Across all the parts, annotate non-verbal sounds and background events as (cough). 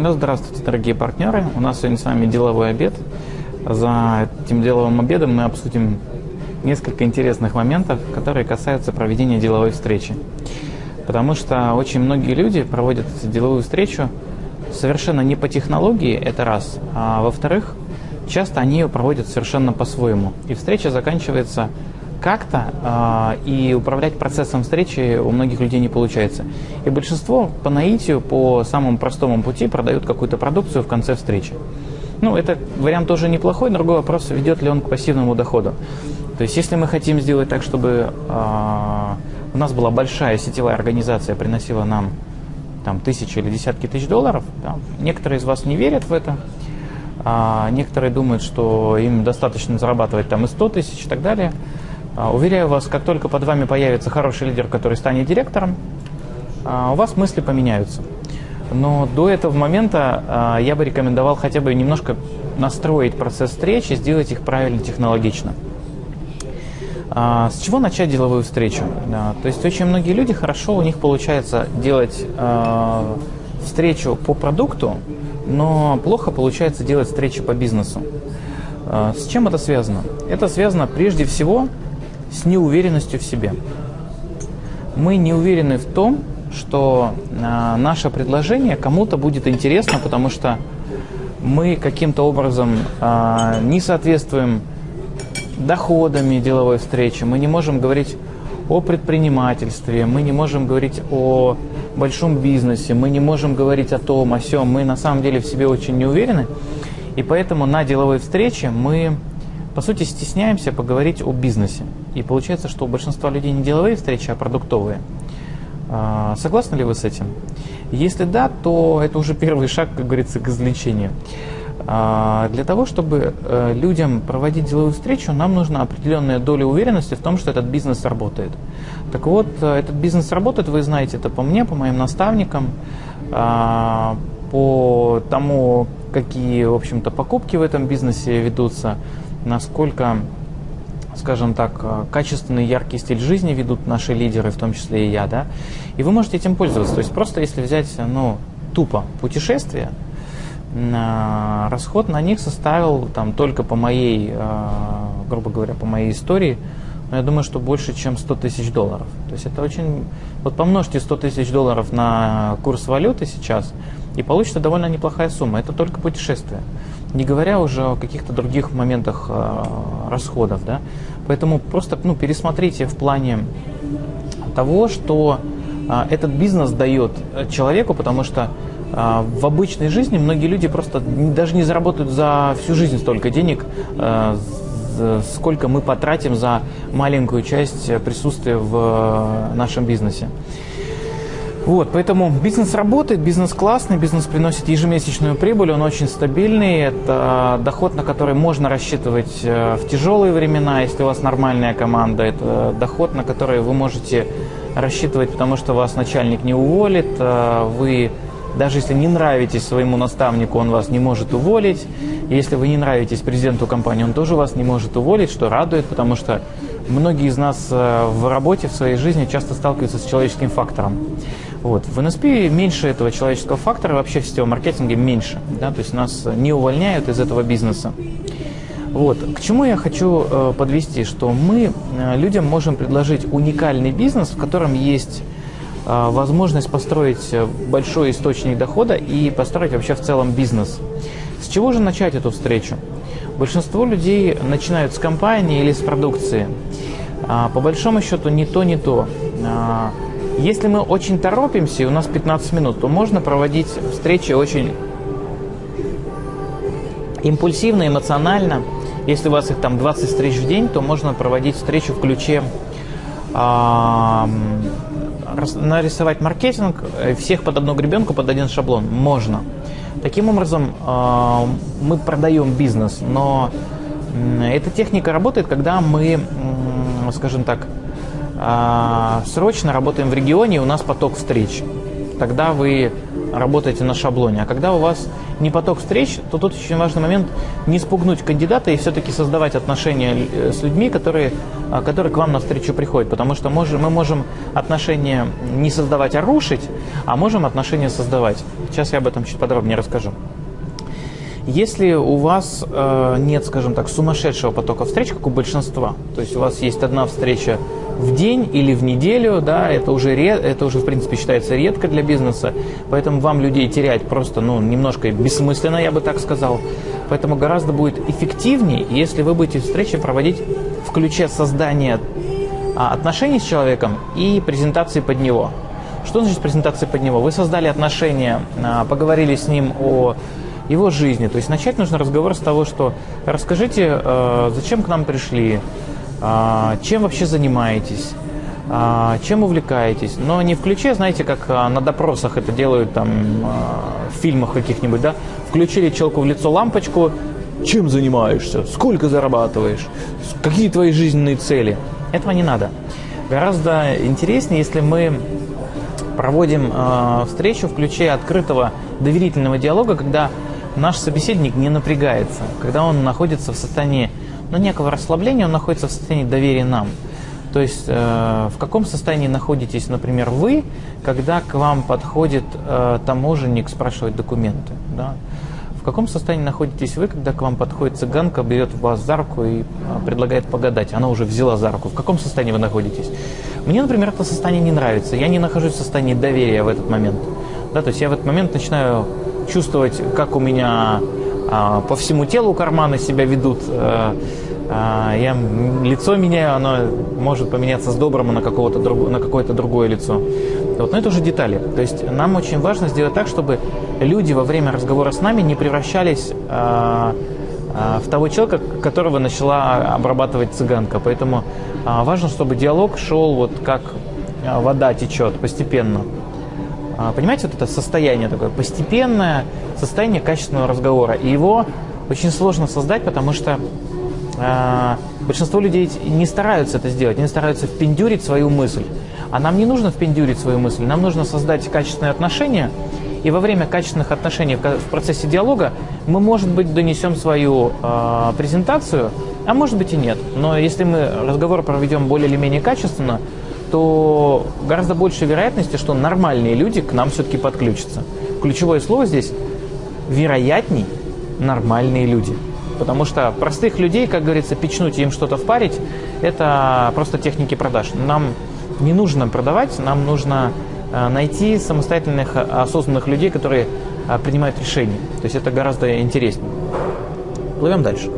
Ну, здравствуйте, дорогие партнеры. У нас сегодня с вами деловой обед. За этим деловым обедом мы обсудим несколько интересных моментов, которые касаются проведения деловой встречи. Потому что очень многие люди проводят деловую встречу совершенно не по технологии, это раз. А во-вторых, часто они ее проводят совершенно по-своему. И встреча заканчивается как-то, э, и управлять процессом встречи у многих людей не получается. И большинство по наитию, по самому простому пути продают какую-то продукцию в конце встречи. Ну, это вариант тоже неплохой, другой вопрос, ведет ли он к пассивному доходу. То есть, если мы хотим сделать так, чтобы э, у нас была большая сетевая организация, приносила нам там, тысячи или десятки тысяч долларов, да, некоторые из вас не верят в это, а некоторые думают, что им достаточно зарабатывать там и 100 тысяч и так далее – уверяю вас, как только под вами появится хороший лидер, который станет директором, а, у вас мысли поменяются. Но до этого момента а, я бы рекомендовал хотя бы немножко настроить процесс встречи, сделать их правильно технологично. С чего начать деловую встречу? То есть очень многие люди хорошо у них получается делать встречу по продукту, но плохо получается делать встречи по бизнесу. С чем это связано? Это связано прежде всего с неуверенностью в себе. Мы не уверены в том, что э, наше предложение кому-то будет интересно, потому что мы каким-то образом э, не соответствуем доходами деловой встречи, мы не можем говорить о предпринимательстве, мы не можем говорить о большом бизнесе, мы не можем говорить о том, о сем, мы на самом деле в себе очень не уверены, и поэтому на деловой встрече мы по сути, стесняемся поговорить о бизнесе. И получается, что у большинства людей не деловые встречи, а продуктовые. А, согласны ли вы с этим? Если да, то это уже первый шаг, как говорится, к излечению. А, для того, чтобы э, людям проводить деловую встречу, нам нужна определенная доля уверенности в том, что этот бизнес работает. Так вот, э, этот бизнес работает, вы знаете это по мне, по моим наставникам, а, по тому, какие, в общем-то, покупки в этом бизнесе ведутся, насколько, скажем так, э, качественный, яркий стиль жизни ведут наши лидеры, в том числе и я, да, и вы можете этим пользоваться. То есть просто если взять, ну, тупо путешествие, расход на них составил там только по моей, э, грубо говоря, по моей истории, но я думаю, что больше, чем 100 тысяч долларов. То есть это очень... Вот помножьте 100 тысяч долларов на курс валюты сейчас, и получится довольно неплохая сумма. Это только путешествие не говоря уже о каких-то других моментах э, расходов. Да? Поэтому просто ну, пересмотрите в плане того, что э, этот бизнес дает человеку, потому что э, в обычной жизни многие люди просто даже не заработают за всю жизнь столько денег, э, сколько мы потратим за маленькую часть присутствия в э, нашем бизнесе. Вот, поэтому бизнес работает, бизнес классный, бизнес приносит ежемесячную прибыль, он очень стабильный, это доход, на который можно рассчитывать э, в тяжелые времена, если у вас нормальная команда, это доход, на который вы можете рассчитывать, потому что вас начальник не уволит, э, вы даже если не нравитесь своему наставнику, он вас не может уволить. Если вы не нравитесь президенту компании, он тоже вас не может уволить, что радует, потому что многие из нас э, в работе, в своей жизни часто сталкиваются с человеческим фактором. Вот. В NSP меньше этого человеческого фактора, вообще в сетевом маркетинге меньше. Да? То есть нас не увольняют из этого бизнеса. Вот. К чему я хочу э, подвести, что мы э, людям можем предложить уникальный бизнес, в котором есть э, возможность построить большой источник дохода и построить вообще в целом бизнес. С чего же начать эту встречу? Большинство людей начинают с компании или с продукции. А, по большому счету не то, не то. Если мы очень торопимся, и у нас 15 минут, то можно проводить встречи очень импульсивно, эмоционально. Если у вас их там 20 встреч в день, то можно проводить встречу в ключе нарисовать маркетинг, э, всех под одну гребенку, под один шаблон. Можно. Таким образом, мы продаем бизнес, но эта техника работает, когда мы, скажем так, срочно работаем в регионе, у нас поток встреч. тогда вы работаете на шаблоне. А когда у вас не поток встреч, то тут очень важный момент не спугнуть кандидата и все-таки создавать отношения э, с людьми, которые, а, которые к вам навстречу приходят. Потому что можем, мы можем отношения не создавать, а рушить, а можем отношения создавать. Сейчас я об этом чуть подробнее расскажу. Если у вас э, нет, скажем так, сумасшедшего потока встреч, как у большинства, то есть у вас есть одна встреча в день или в неделю, да, это уже, это уже в принципе считается редко для бизнеса, поэтому вам людей терять просто, ну, немножко бессмысленно, я бы так сказал. Поэтому гораздо будет эффективнее, если вы будете встречи проводить в ключе создания а, отношений с человеком и презентации под него. Что значит презентация под него? Вы создали отношения, а, поговорили с ним о его жизни. То есть начать нужно разговор с того, что расскажите, э, зачем к нам пришли, чем вообще занимаетесь, э, чем увлекаетесь. Но не в ключе, знаете, как на допросах это делают там в фильмах каких-нибудь, да, включили челку в лицо лампочку, чем занимаешься, сколько зарабатываешь, какие твои жизненные цели. Этого не надо. Гораздо интереснее, если мы проводим встречу в ключе открытого доверительного диалога, когда наш собеседник не напрягается, когда он находится в состоянии ну, некого расслабления, он находится в состоянии доверия нам. То есть э, в каком состоянии находитесь, например, вы, когда к вам подходит э, таможенник спрашивать документы? Да? В каком состоянии находитесь вы, когда к вам подходит цыганка, берет вас за руку и э, предлагает погадать? Она уже взяла за руку. В каком состоянии вы находитесь? Мне, например, это состояние не нравится. Я не нахожусь в состоянии доверия в этот момент. Да, то есть я в этот момент начинаю чувствовать, как у меня по всему телу карманы себя ведут. А, а, я лицо меняю, оно может поменяться с доброго на, какого-то на какое-то другое лицо. Вот, но это уже детали. То есть нам очень важно сделать так, чтобы люди во время разговора с нами не превращались а, а, в того человека, которого начала обрабатывать цыганка. Поэтому а, важно, чтобы диалог шел вот как вода течет постепенно. А, понимаете, вот это состояние такое постепенное, состояние качественного разговора. И его очень сложно создать, потому что э, большинство людей не стараются это сделать, они стараются впендюрить свою мысль. А нам не нужно впендюрить свою мысль, нам нужно создать качественные отношения, и во время качественных отношений в процессе диалога мы, может быть, донесем свою э, презентацию, а может быть и нет. Но если мы разговор проведем более или менее качественно, то гораздо больше вероятности, что нормальные люди к нам все-таки подключатся. Ключевое слово здесь – вероятней нормальные люди. Потому что простых людей, как говорится, печнуть и им что-то впарить – это просто техники продаж. Нам не нужно продавать, нам нужно э, найти самостоятельных, осознанных людей, которые э, принимают решения. То есть это гораздо интереснее. Плывем дальше.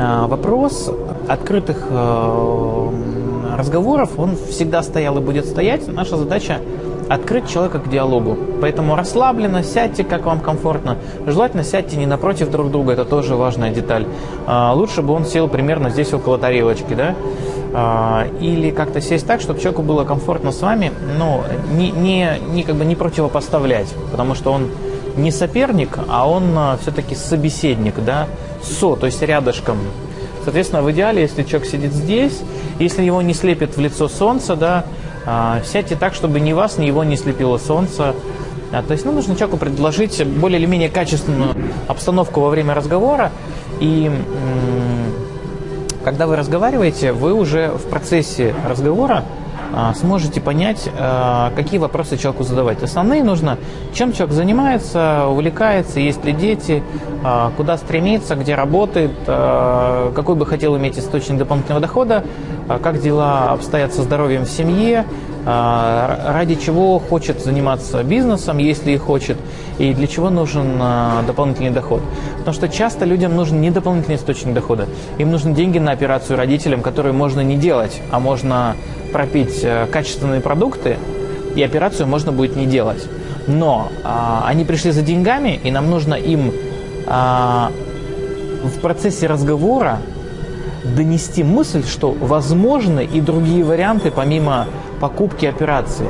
А, вопрос открытых э, разговоров, он всегда стоял и будет стоять. Наша задача открыть человека к диалогу. Поэтому расслабленно, сядьте, как вам комфортно. Желательно сядьте не напротив друг друга, это тоже важная деталь. А, лучше бы он сел примерно здесь около тарелочки, да? А, или как-то сесть так, чтобы человеку было комфортно с вами, но не, не, не, как бы не противопоставлять, потому что он не соперник, а он а, все-таки собеседник, да, со, то есть рядышком, Соответственно, в идеале, если человек сидит здесь, если его не слепит в лицо солнце, да, а, сядьте так, чтобы ни вас, ни его не слепило солнце. А, то есть ну, нужно человеку предложить более или менее качественную обстановку во время разговора. И когда вы разговариваете, вы уже в процессе разговора сможете понять, а, какие вопросы человеку задавать. Основные нужно, чем человек занимается, увлекается, есть ли дети, а, куда стремится, где работает, какой бы хотел иметь источник дополнительного дохода, как дела обстоят со здоровьем в семье, ради чего хочет заниматься бизнесом, если и хочет, и для чего нужен дополнительный доход. Потому что часто людям нужен не дополнительный источник дохода, им нужны деньги на операцию родителям, которые можно не делать, а можно пропить э, качественные продукты, и операцию можно будет не делать. Но а, они пришли за деньгами, и нам нужно им а, в процессе разговора донести мысль, что возможны и другие варианты помимо покупки операции.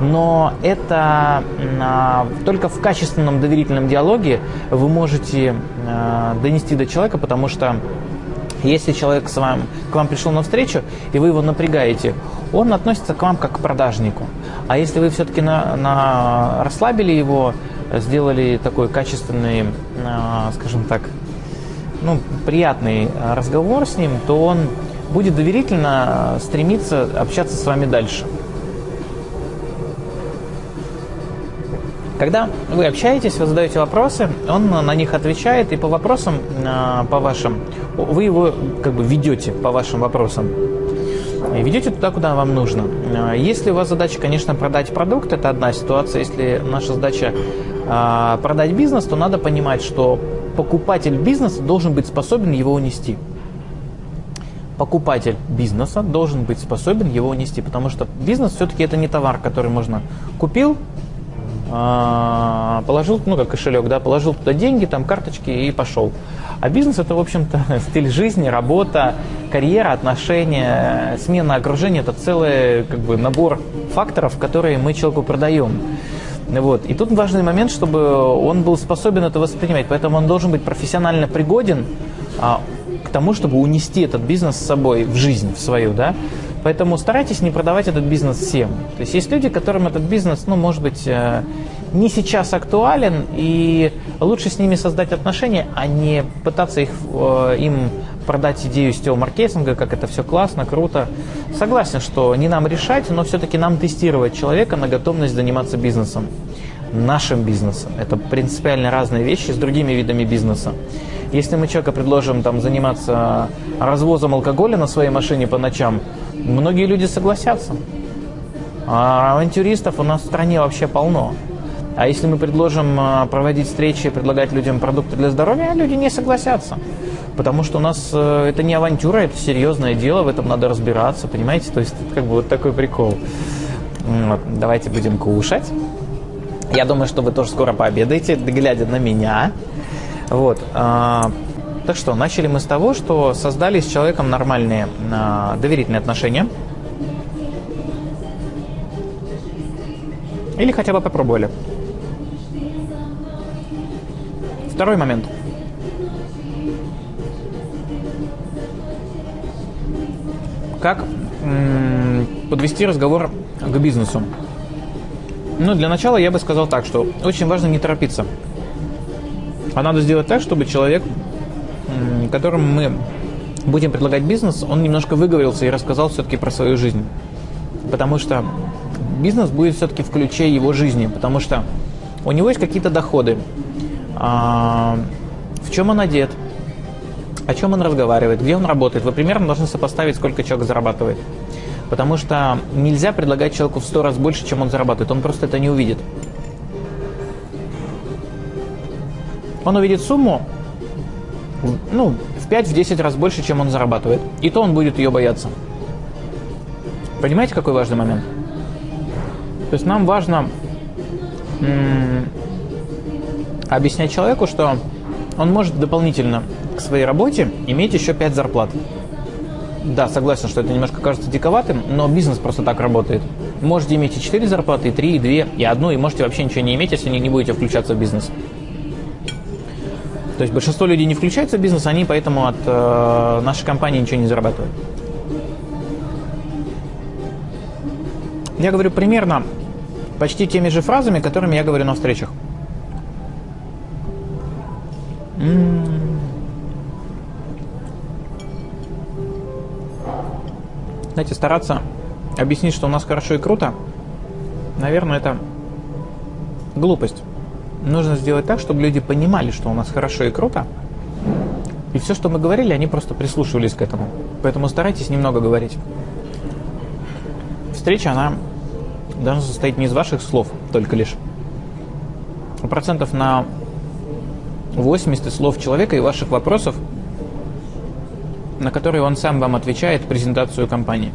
Но это а, только в качественном доверительном диалоге вы можете а, донести до человека, потому что Если человек с вами, к вам пришел на встречу, и вы его напрягаете, он относится к вам как к продажнику. А если вы все-таки на, на, расслабили его, сделали такой качественный, а, скажем так, ну, приятный разговор с ним, то он будет доверительно стремиться общаться с вами дальше. Когда вы общаетесь, вы задаете вопросы, он на них отвечает, и по вопросам, а, по вашим, вы его как бы ведете по вашим вопросам. Ведете туда, куда вам нужно. А, если у вас задача, конечно, продать продукт, это одна ситуация. Если наша задача а, продать бизнес, то надо понимать, что покупатель бизнеса должен быть способен его унести. Покупатель бизнеса должен быть способен его унести, потому что бизнес все-таки это не товар, который можно купил, положил, ну как кошелек, да, положил туда деньги, там карточки и пошел. А бизнес это, в общем-то, (laughs) стиль жизни, работа, карьера, отношения, смена окружения, это целый как бы набор факторов, которые мы человеку продаем. Вот. И тут важный момент, чтобы он был способен это воспринимать. Поэтому он должен быть профессионально пригоден а, к тому, чтобы унести этот бизнес с собой в жизнь, в свою. Да? Поэтому старайтесь не продавать этот бизнес всем. То есть есть люди, которым этот бизнес, ну, может быть, э, не сейчас актуален, и лучше с ними создать отношения, а не пытаться их, э, им продать идею сетевого маркетинга, как это все классно, круто. Согласен, что не нам решать, но все-таки нам тестировать человека на готовность заниматься бизнесом. Нашим бизнесом. Это принципиально разные вещи с другими видами бизнеса. Если мы человека предложим там, заниматься развозом алкоголя на своей машине по ночам, многие люди согласятся. А авантюристов у нас в стране вообще полно. А если мы предложим а, проводить встречи, предлагать людям продукты для здоровья, люди не согласятся. Потому что у нас э, это не авантюра, это серьезное дело, в этом надо разбираться, понимаете? То есть как бы вот такой прикол. Вот, давайте будем кушать. Я думаю, что вы тоже скоро пообедаете, глядя на меня. Вот. А, так что, начали мы с того, что создали с человеком нормальные а, доверительные отношения. Или хотя бы попробовали. Второй момент. Как подвести разговор к бизнесу? Ну, для начала я бы сказал так, что очень важно не торопиться. А надо сделать так, чтобы человек, которому мы будем предлагать бизнес, он немножко выговорился и рассказал все-таки про свою жизнь. Потому что бизнес будет все-таки в ключе его жизни, потому что у него есть какие-то доходы. А, в чем он одет, о чем он разговаривает, где он работает. Вы примерно должны сопоставить, сколько человек зарабатывает. Потому что нельзя предлагать человеку в сто раз больше, чем он зарабатывает. Он просто это не увидит. Он увидит сумму, ну, в 5-10 раз больше, чем он зарабатывает. И то он будет ее бояться. Понимаете, какой важный момент? То есть нам важно объяснять человеку, что он может дополнительно к своей работе иметь еще 5 зарплат. Да, согласен, что это немножко кажется диковатым, но бизнес просто так работает. Можете иметь и 4 зарплаты, и 3, и 2, и одну, и можете вообще ничего не иметь, если не будете включаться в бизнес. То есть большинство людей не включаются в бизнес, они поэтому от э, нашей компании ничего не зарабатывают. Я говорю примерно почти теми же фразами, которыми я говорю на встречах. Знаете, стараться объяснить, что у нас хорошо и круто, наверное, это глупость. Нужно сделать так, чтобы люди понимали, что у нас хорошо и круто. И все, что мы говорили, они просто прислушивались к этому. Поэтому старайтесь немного говорить. Встреча, она должна состоять не из ваших слов только лишь, а процентов на 80 слов человека и ваших вопросов, на которые он сам вам отвечает презентацию компании.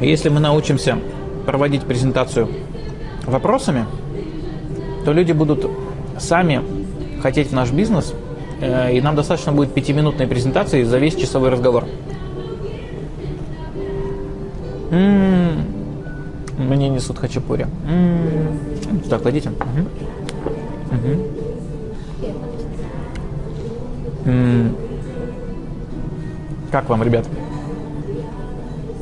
Если мы научимся проводить презентацию вопросами, то люди будут сами хотеть в наш бизнес, э, и нам достаточно будет пятиминутной презентации за весь часовой разговор. М-м-м. Мне несут хачапури. М-м-м. Так, кладите. Угу. Угу. Как вам, ребят?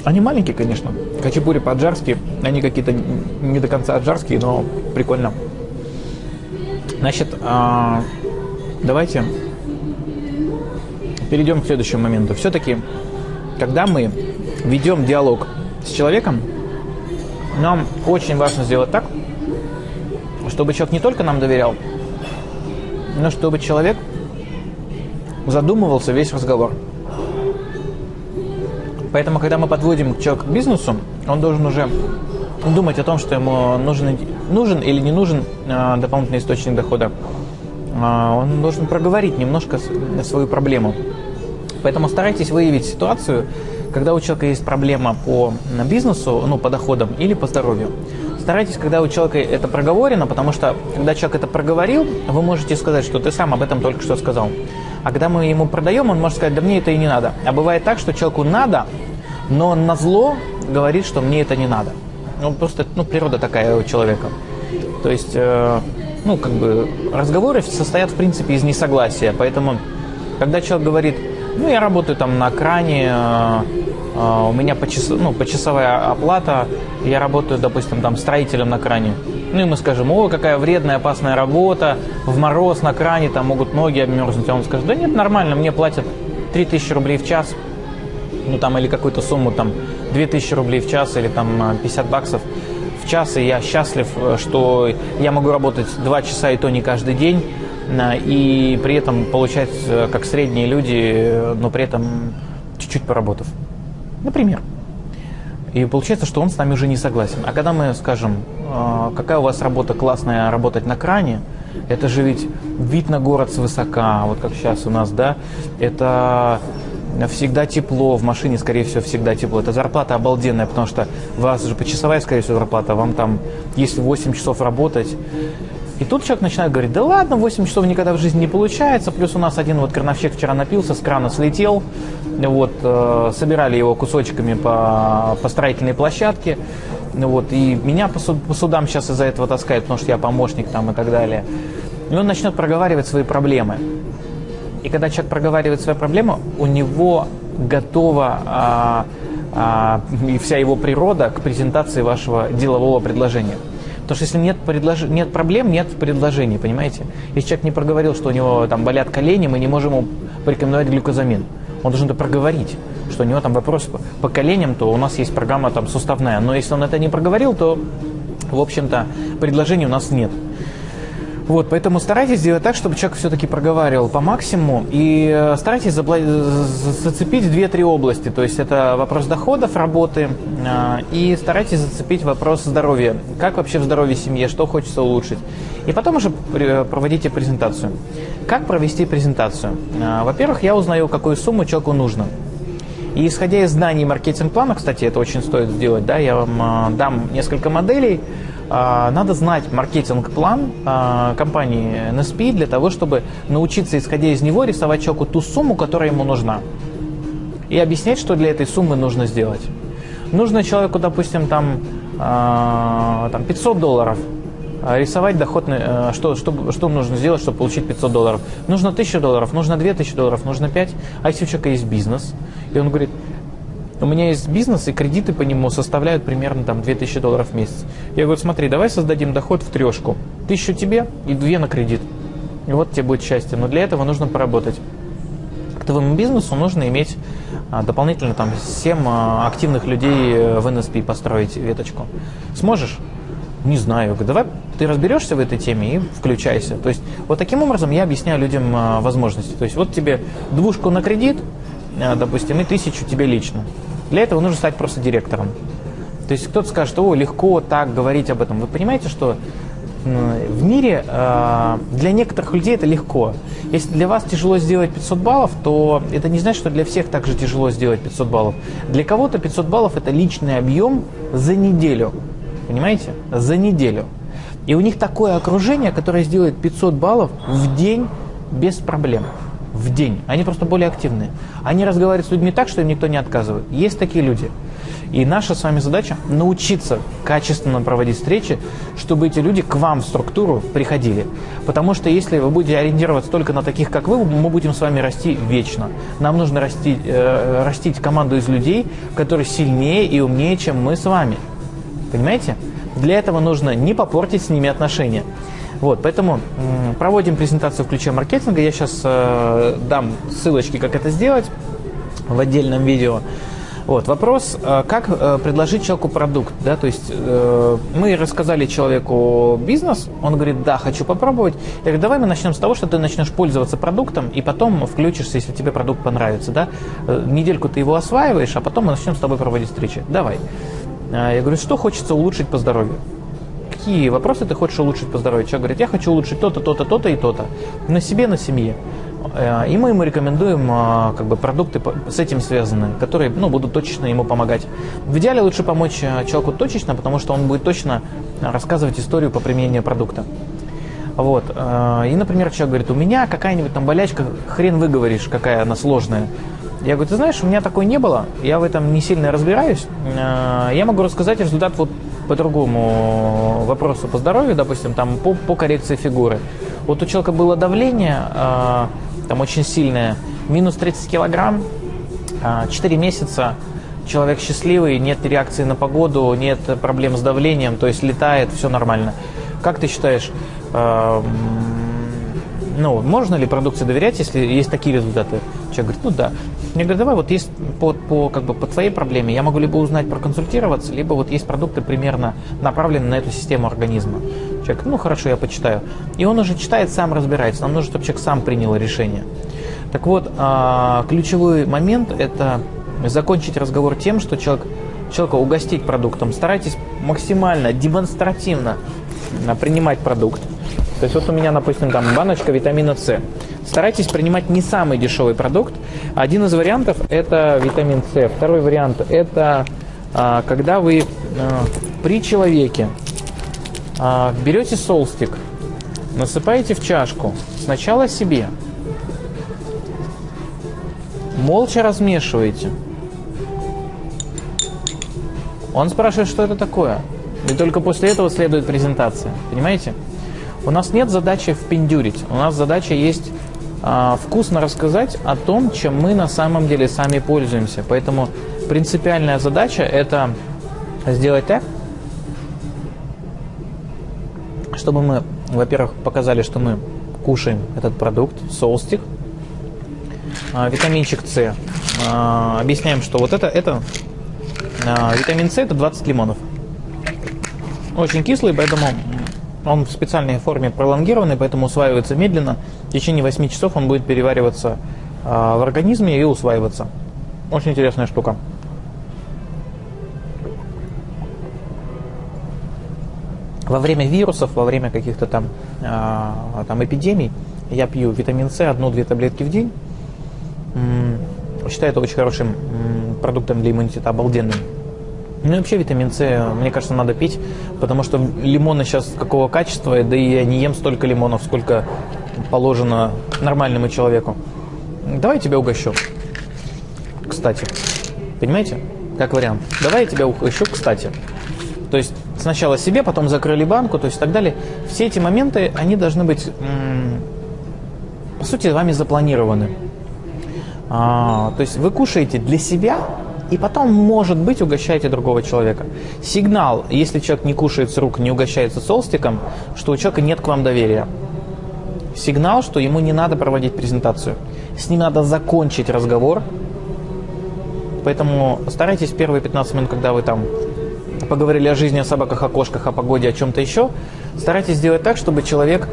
Они маленькие, конечно. Хачапури по-аджарски. Они какие-то не до конца аджарские, но прикольно. Значит, а, давайте перейдем к следующему моменту. Все-таки, когда мы ведем диалог с человеком, нам очень важно сделать так, чтобы человек не только нам доверял, но чтобы человек задумывался весь разговор. Поэтому, когда мы подводим человека к бизнесу, он должен уже думать о том, что ему нужен, нужен или не нужен э, дополнительный источник дохода. Э, он должен проговорить немножко свою проблему. Поэтому старайтесь выявить ситуацию, когда у человека есть проблема по бизнесу, ну, по доходам или по здоровью. Старайтесь, когда у человека это проговорено, потому что, когда человек это проговорил, вы можете сказать, что ты сам об этом только что сказал. А когда мы ему продаем, он может сказать, да мне это и не надо. А бывает так, что человеку надо, но на зло говорит, что мне это не надо. Ну, просто, ну, природа такая у человека. То есть, э, ну, как бы, разговоры состоят, в принципе, из несогласия. Поэтому, когда человек говорит, ну, я работаю там на кране, э, э, у меня почас, ну, почасовая оплата, я работаю, допустим, там строителем на кране. Ну и мы скажем, о, какая вредная, опасная работа, в мороз на кране, там могут ноги обмерзнуть. А он скажет, да нет, нормально, мне платят 3000 рублей в час, ну там или какую-то сумму, там 2000 рублей в час или там 50 баксов в час, и я счастлив, что я могу работать 2 часа и то не каждый день, и при этом получать, э, как средние люди, но при этом чуть-чуть поработав. Например. И получается, что он с нами уже не согласен. А когда мы скажем, «А, какая у вас работа классная, работать на кране, это же ведь вид на город свысока, вот как сейчас у нас, да, это всегда тепло, в машине, скорее всего, всегда тепло. Это зарплата обалденная, потому что у вас же почасовая, скорее всего, зарплата, вам там, если 8 часов работать, и тут человек начинает говорить, да ладно, 8 часов никогда в жизни не получается, плюс у нас один вот крановщик вчера напился, с крана слетел, вот, э, собирали его кусочками по, по строительной площадке, вот, и меня по, суд, по судам сейчас из-за этого таскают, потому что я помощник там и так далее. И он начнет проговаривать свои проблемы. И когда человек проговаривает свои проблемы, у него готова а, а, и вся его природа к презентации вашего делового предложения. Потому что если нет, предлож... нет проблем, нет предложений, понимаете? Если человек не проговорил, что у него там болят колени, мы не можем ему порекомендовать глюкозамин. Он должен это проговорить, что у него там вопрос по коленям, то у нас есть программа там суставная. Но если он это не проговорил, то, в общем-то, предложений у нас нет. Вот, поэтому старайтесь сделать так, чтобы человек все-таки проговаривал по максимуму и э, старайтесь зацепить 2-3 области. То есть это вопрос доходов, работы э, и старайтесь зацепить вопрос здоровья. Как вообще в здоровье семье, что хочется улучшить. И потом уже проводите презентацию. Как провести презентацию? Э, во-первых, я узнаю, какую сумму человеку нужно. И исходя из знаний маркетинг-плана, кстати, это очень стоит сделать, да, я вам дам несколько моделей, а, надо знать маркетинг-план а, компании NSP для того, чтобы научиться, исходя из него, рисовать человеку ту сумму, которая ему нужна. И объяснять, что для этой суммы нужно сделать. Нужно человеку, допустим, там, а, там 500 долларов, рисовать доход, что, что, что нужно сделать, чтобы получить 500 долларов. Нужно 1000 долларов, нужно 2000 долларов, нужно 5. А если у человека есть бизнес, и он говорит, у меня есть бизнес, и кредиты по нему составляют примерно там 2000 долларов в месяц. Я говорю, смотри, давай создадим доход в трешку. Тысячу тебе и две на кредит. И вот тебе будет счастье. Но для этого нужно поработать. К твоему бизнесу нужно иметь а, дополнительно там 7 а, активных людей э, в НСП построить веточку. Сможешь? Не знаю. Давай ты разберешься в этой теме и включайся. То есть вот таким образом я объясняю людям а, возможности. То есть вот тебе двушку на кредит, допустим, и тысячу тебе лично. Для этого нужно стать просто директором. То есть кто-то скажет, о, легко так говорить об этом. Вы понимаете, что в мире э, для некоторых людей это легко. Если для вас тяжело сделать 500 баллов, то это не значит, что для всех также тяжело сделать 500 баллов. Для кого-то 500 баллов это личный объем за неделю. Понимаете? За неделю. И у них такое окружение, которое сделает 500 баллов в день без проблем в день. Они просто более активные. Они разговаривают с людьми так, что им никто не отказывает. Есть такие люди. И наша с вами задача научиться качественно проводить встречи, чтобы эти люди к вам в структуру приходили. Потому что если вы будете ориентироваться только на таких, как вы, мы будем с вами расти вечно. Нам нужно расти, э, растить команду из людей, которые сильнее и умнее, чем мы с вами. Понимаете? Для этого нужно не попортить с ними отношения. Вот, поэтому проводим презентацию в ключе маркетинга. Я сейчас э, дам ссылочки, как это сделать в отдельном видео. Вот, вопрос, э, как э, предложить человеку продукт, да, то есть э, мы рассказали человеку бизнес, он говорит, да, хочу попробовать. Я говорю, давай мы начнем с того, что ты начнешь пользоваться продуктом, и потом включишься, если тебе продукт понравится, да. Недельку ты его осваиваешь, а потом мы начнем с тобой проводить встречи. Давай. Я говорю, что хочется улучшить по здоровью? Какие вопросы ты хочешь улучшить по здоровью? Человек говорит, я хочу улучшить то-то, то-то, то-то и то-то. На себе, на семье. Э, и мы ему рекомендуем э, как бы, продукты с этим связанные, которые ну, будут точечно ему помогать. В идеале лучше помочь человеку точечно, потому что он будет точно рассказывать историю по применению продукта. Вот. И, например, человек говорит, у меня какая-нибудь там болячка, хрен выговоришь, какая она сложная. Я говорю, ты знаешь, у меня такой не было, я в этом не сильно разбираюсь. Я могу рассказать результат вот по другому вопросу по здоровью, допустим, там по, по коррекции фигуры. Вот у человека было давление, там очень сильная, минус 30 килограмм, 4 а, месяца, человек счастливый, нет реакции на погоду, нет проблем с давлением, то есть летает, все нормально. Как ты считаешь, ну, можно ли продукции доверять, если есть такие результаты? Человек говорит, ну да. Я говорю, давай вот есть по, по, как бы, по твоей проблеме, я могу либо узнать, проконсультироваться, либо вот есть продукты примерно направленные на эту систему организма. Человек, ну хорошо, я почитаю. И он уже читает, сам разбирается. Нам нужно, чтобы человек сам принял решение. Так вот, а, ключевой момент – это закончить разговор тем, что человек, человека угостить продуктом. Старайтесь максимально, демонстративно принимать продукт. То есть вот у меня, допустим, там баночка витамина С. Старайтесь принимать не самый дешевый продукт. Один из вариантов – это витамин С. Второй вариант – это а, когда вы а, при человеке а, берете солстик, насыпаете в чашку, сначала себе, молча размешиваете. Он спрашивает, что это такое. И только после этого следует презентация. Понимаете? У нас нет задачи впендюрить. У нас задача есть а, вкусно рассказать о том, чем мы на самом деле сами пользуемся. Поэтому принципиальная задача это сделать так, чтобы мы, во-первых, показали, что мы кушаем этот продукт, солстик, а, витаминчик С. А, объясняем, что вот это, это а, витамин С это 20 лимонов. Очень кислый, поэтому он в специальной форме пролонгированный, поэтому усваивается медленно. В течение 8 часов он будет перевариваться в организме и усваиваться. Очень интересная штука. Во время вирусов, во время каких-то там, э, там эпидемий я пью витамин С, одну-две таблетки в день. Считаю это очень хорошим продуктом для иммунитета, обалденным. Ну и вообще витамин С, мне кажется, надо пить, потому что лимоны сейчас какого качества, да и я не ем столько лимонов, сколько положено нормальному человеку. Давай я тебя угощу. Кстати. Понимаете? Как вариант. Давай я тебя угощу, кстати. То есть сначала себе, потом закрыли банку, то есть и так далее. Все эти моменты, они должны быть, по сути, вами запланированы. А, то есть вы кушаете для себя, и потом, может быть, угощаете другого человека. Сигнал, если человек не кушает с рук, не угощается солстиком, что у человека нет к вам доверия. Сигнал, что ему не надо проводить презентацию. С ним надо закончить разговор. Поэтому старайтесь первые 15 минут, когда вы там поговорили о жизни, о собаках, о кошках, о погоде, о чем-то еще, старайтесь сделать так, чтобы человек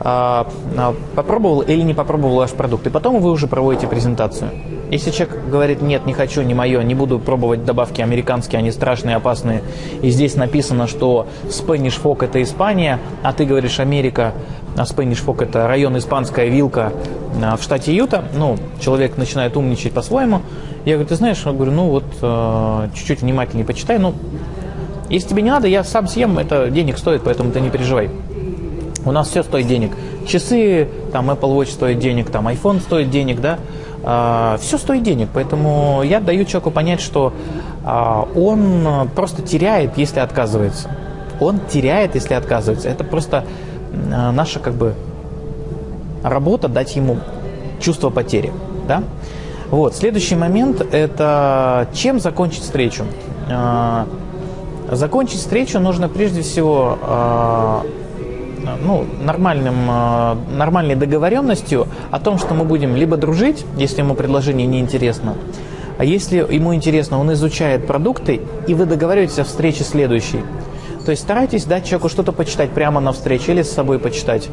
а, а, попробовал или не попробовал ваш продукт. И потом вы уже проводите презентацию. Если человек говорит, нет, не хочу, не мое, не буду пробовать добавки американские, они страшные, опасные, и здесь написано, что Spanish Fog это Испания, а ты говоришь Америка, а Spanish Fog это район Испанская Вилка а, в штате Юта, ну, человек начинает умничать по-своему. Я говорю, ты знаешь, я говорю, ну вот чуть-чуть внимательнее почитай, ну, если тебе не надо, я сам съем, это денег стоит, поэтому ты не переживай. У нас все стоит денег. Часы, там Apple Watch стоит денег, там iPhone стоит денег, да. А, все стоит денег, поэтому я даю человеку понять, что а, он просто теряет, если отказывается. Он теряет, если отказывается. Это просто наша как бы работа дать ему чувство потери. Да? Вот. Следующий момент – это чем закончить встречу. А, закончить встречу нужно прежде всего а, ну, нормальным, а, нормальной договоренностью о том, что мы будем либо дружить, если ему предложение неинтересно, а если ему интересно, он изучает продукты, и вы договариваетесь о встрече следующей. То есть старайтесь дать человеку что-то почитать прямо на встрече или с собой почитать.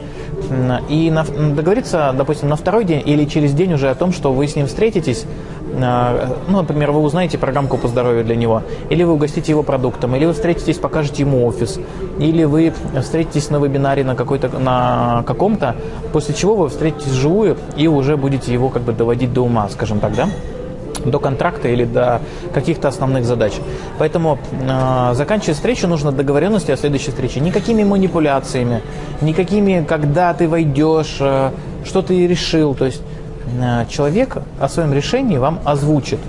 И на, договориться, допустим, на второй день или через день уже о том, что вы с ним встретитесь, а, ну, например, вы узнаете программку по здоровью для него, или вы угостите его продуктом, или вы встретитесь, покажете ему офис, или вы встретитесь на вебинаре на, какой-то, на каком-то, после чего вы встретитесь вживую и уже будете его как бы доводить до ума, скажем так, да? До контракта или до каких-то основных задач. Поэтому э, заканчивать встречу нужно договоренности о следующей встрече. Никакими манипуляциями, никакими, когда ты войдешь, э, что ты решил. То есть э, человек о своем решении вам озвучит.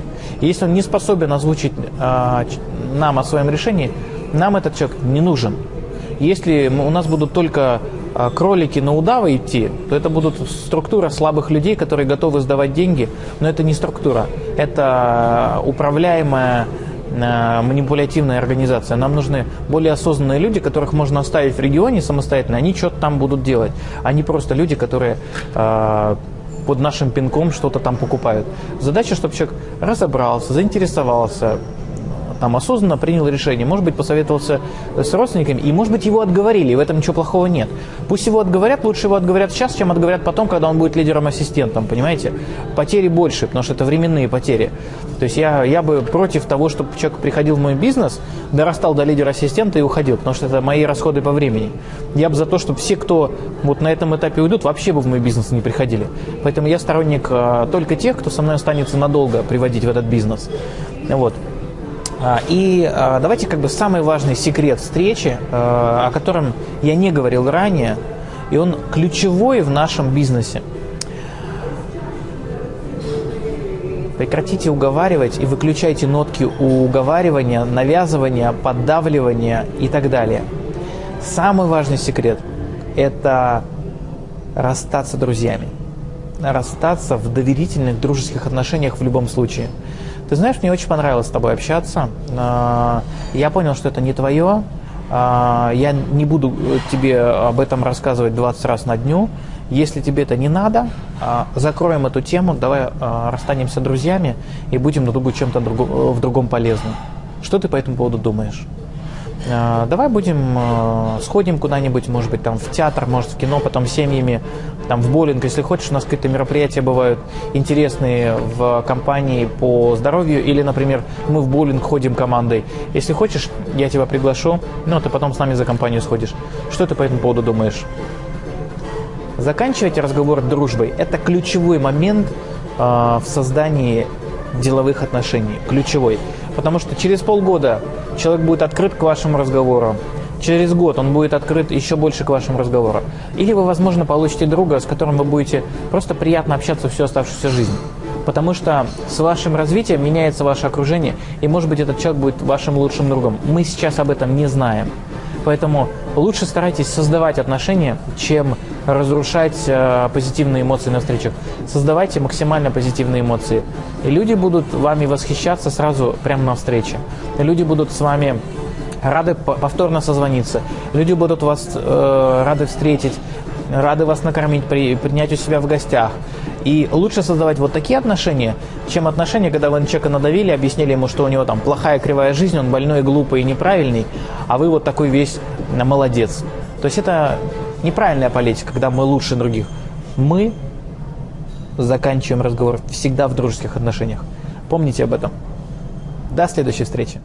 И если он не способен озвучить э, нам о своем решении, нам этот человек не нужен. Если у нас будут только кролики на удава идти, то это будут структура слабых людей, которые готовы сдавать деньги, но это не структура, это управляемая а, манипулятивная организация. Нам нужны более осознанные люди, которых можно оставить в регионе самостоятельно, они что-то там будут делать, а не просто люди, которые э, под нашим пинком что-то там покупают. Задача, чтобы человек разобрался, заинтересовался, там осознанно принял решение, может быть, посоветовался с родственниками, и, может быть, его отговорили, и в этом ничего плохого нет. Пусть его отговорят, лучше его отговорят сейчас, чем отговорят потом, когда он будет лидером-ассистентом, понимаете? Потери больше, потому что это временные потери. То есть я, я бы против того, чтобы человек приходил в мой бизнес, дорастал до лидера-ассистента и уходил, потому что это мои расходы по времени. Я бы за то, чтобы все, кто вот на этом этапе уйдут, вообще бы в мой бизнес не приходили. Поэтому я сторонник а, только тех, кто со мной останется надолго приводить в этот бизнес. Вот. А, и а, давайте как бы самый важный секрет встречи, а, о котором я не говорил ранее, и он ключевой в нашем бизнесе. Прекратите уговаривать и выключайте нотки уговаривания, навязывания, поддавливания и так далее. Самый важный секрет – это расстаться друзьями. Расстаться в доверительных, дружеских отношениях в любом случае – ты знаешь, мне очень понравилось с тобой общаться. А, я понял, что это не твое. А, я не буду тебе об этом рассказывать 20 раз на дню. Если тебе это не надо, а, закроем эту тему, давай расстанемся друзьями и будем на другу чем-то в другом полезным. Что ты по этому поводу думаешь? А, давай будем, а, сходим куда-нибудь, может быть, там в театр, может, в кино, потом семьями, там в боулинг, если хочешь, у нас какие-то мероприятия бывают интересные в компании по здоровью, или, например, мы в боулинг ходим командой. Если хочешь, я тебя приглашу, ну, ты потом с нами за компанию сходишь. Что ты по этому поводу думаешь? Заканчивайте разговор дружбой. Это ключевой момент э, в создании деловых отношений. Ключевой. Потому что через полгода человек будет открыт к вашему разговору. Через год он будет открыт еще больше к вашему разговору. Или вы, возможно, получите друга, с которым вы будете просто приятно общаться всю оставшуюся жизнь. Потому что с вашим развитием меняется ваше окружение, и, может быть, этот человек будет вашим лучшим другом. Мы сейчас об этом не знаем. Поэтому лучше старайтесь создавать отношения, чем разрушать э, позитивные эмоции на встречах. Создавайте максимально позитивные эмоции. И люди будут вами восхищаться сразу прямо на встрече. И люди будут с вами рады повторно созвониться. Люди будут вас э, рады встретить, рады вас накормить, при, принять у себя в гостях. И лучше создавать вот такие отношения, чем отношения, когда вы на человека надавили, объяснили ему, что у него там плохая кривая жизнь, он больной, глупый и неправильный, а вы вот такой весь молодец. То есть это неправильная политика, когда мы лучше других. Мы заканчиваем разговор всегда в дружеских отношениях. Помните об этом. До следующей встречи.